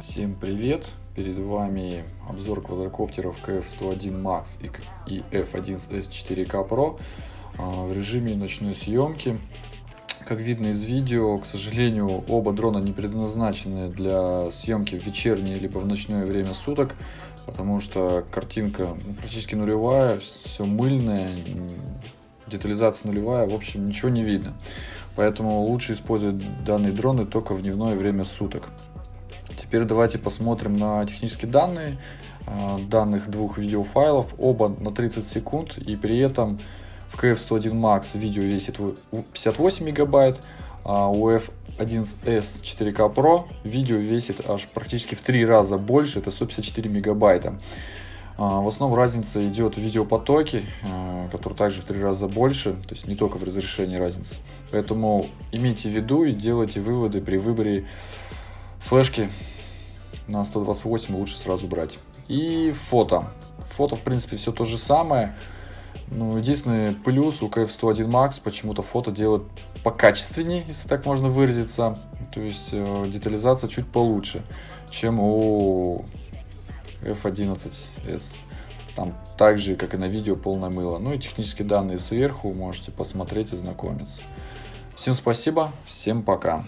Всем привет! Перед вами обзор квадрокоптеров KF-101 Max и F1S 4K Pro а, в режиме ночной съемки. Как видно из видео, к сожалению, оба дрона не предназначены для съемки в вечернее либо в ночное время суток, потому что картинка практически нулевая, все мыльное, детализация нулевая, в общем, ничего не видно. Поэтому лучше использовать данные дроны только в дневное время суток. Теперь давайте посмотрим на технические данные а, данных двух видеофайлов. Оба на 30 секунд и при этом в KF101 Max видео весит 58 мегабайт, а у F11s 4K Pro видео весит аж практически в три раза больше, это 154 мегабайта. А, в основном разница идет в видеопотоке, а, который также в три раза больше, то есть не только в разрешении разница. Поэтому имейте в виду и делайте выводы при выборе флешки на 128 лучше сразу брать. И фото. Фото, в принципе, все то же самое. Ну, единственный плюс у KF101 Max почему-то фото делает покачественнее, если так можно выразиться. То есть э, детализация чуть получше, чем у F11S. Там так же, как и на видео, полное мыло. Ну и технические данные сверху можете посмотреть и знакомиться. Всем спасибо, всем пока.